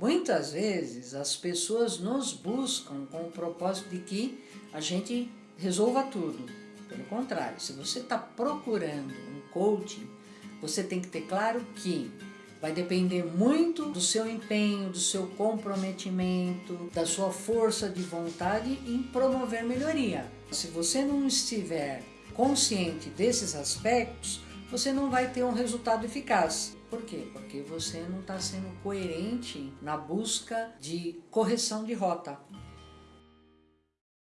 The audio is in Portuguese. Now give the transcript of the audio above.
Muitas vezes as pessoas nos buscam com o propósito de que a gente resolva tudo. Pelo contrário, se você está procurando um coaching, você tem que ter claro que vai depender muito do seu empenho, do seu comprometimento, da sua força de vontade em promover melhoria. Se você não estiver consciente desses aspectos, você não vai ter um resultado eficaz. Por quê? Porque você não está sendo coerente na busca de correção de rota.